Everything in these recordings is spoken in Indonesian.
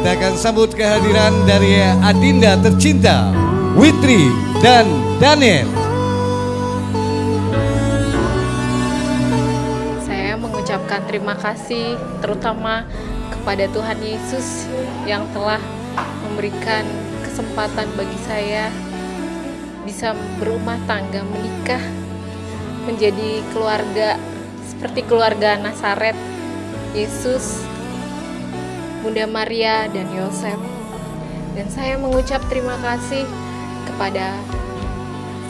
akan sambut kehadiran dari Adinda tercinta, Witri dan Daniel. Saya mengucapkan terima kasih terutama kepada Tuhan Yesus yang telah memberikan kesempatan bagi saya bisa berumah tangga, menikah, menjadi keluarga seperti keluarga Nasaret, Yesus, Bunda Maria, dan Yosef. Dan saya mengucap terima kasih kepada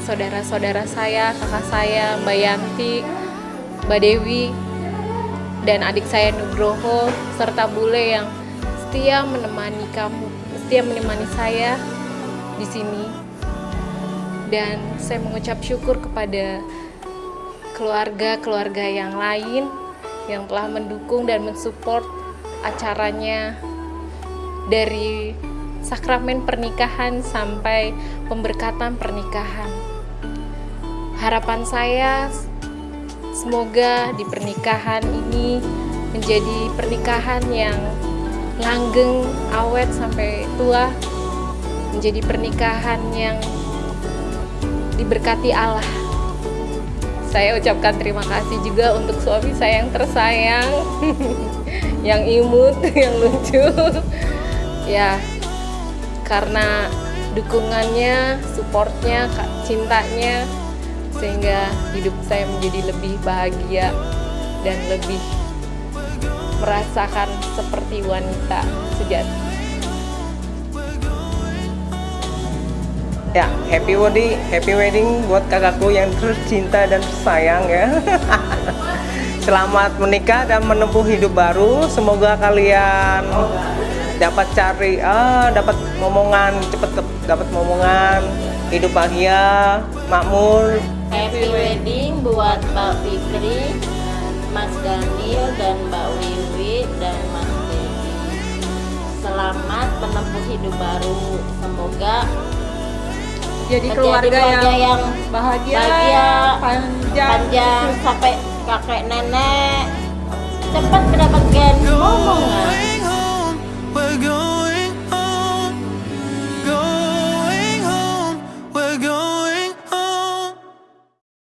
saudara-saudara saya, kakak saya, Mbak Yanti, Mbak Dewi, dan adik saya Nugroho, serta Bule yang setia menemani kamu, setia menemani saya di sini. Dan saya mengucap syukur kepada keluarga-keluarga yang lain yang telah mendukung dan mensupport acaranya dari sakramen pernikahan sampai pemberkatan pernikahan. Harapan saya semoga di pernikahan ini menjadi pernikahan yang langgeng, awet sampai tua, menjadi pernikahan yang diberkati Allah. Saya ucapkan terima kasih juga untuk suami saya yang tersayang, yang imut, yang lucu. ya, karena dukungannya, supportnya, cintanya, sehingga hidup saya menjadi lebih bahagia dan lebih merasakan seperti wanita sejati. Ya, happy wedding, happy wedding buat kakakku yang tercinta dan sayang ya. Selamat menikah dan menempuh hidup baru. Semoga kalian dapat cari, ah, dapat momongan, cepet dapat momongan, hidup bahagia, makmur. Happy wedding buat Mbak Fikri, Mas Daniel dan Mbak Wiwi dan Mas Dewi. Selamat menempuh hidup baru. Semoga jadi keluarga, keluarga yang, yang bahagia, bahagia, panjang, panjang sampai kakek nenek. Cepat mendapatkan momongan